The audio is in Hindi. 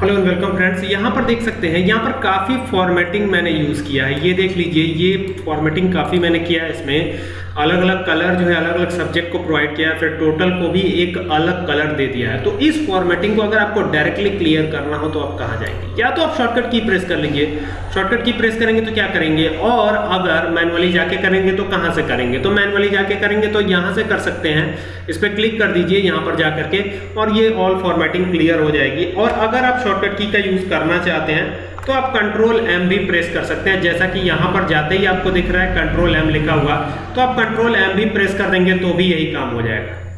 हेलो एंड वेलकम फ्रेंड्स यहाँ पर देख सकते हैं, यहाँ पर काफ़ी फॉर्मेटिंग मैंने यूज़ किया है। ये देख लीजिए, ये फॉर्मेटिंग काफ़ी मैंने किया है इसमें। अलग अलग कलर जो है अलग अलग सब्जेक्ट को प्रोवाइड किया है फिर टोटल को भी एक अलग कलर दे दिया है। तो इस फॉर्मेटिंग को अगर आपको डायरेक्टली क्लियर करना हो तो आप कहाँ जाएँगे? या तो आप शॉर्टकट की प्रेस कर लेंगे। शॉर्टकट की प्रेस करेंगे तो क्या करेंगे? और अगर मैनुअली जाके करेंगे तो कहाँ से करेंगे? तो मैनुअली जाके करेंगे तो यहाँ से कर सकते हैं। इस पर क्लिक कर दीजिए, यहाँ पर जा करके और ये ऑल फॉर्मेटिंग क्लियर हो जाएगी। और अगर आप शॉर्टकट की का यूज़ करना चाहते हैं तो आप कंट्रोल एम भी प्रेस कर सकते हैं। जैसा कि यहाँ पर जाते ही आपको दिख रहा है कंट्रोल एम लिखा हुआ। तो आप कंट्रोल एम भी प्रेस कर देंगे तो भी यही काम हो जाएगा।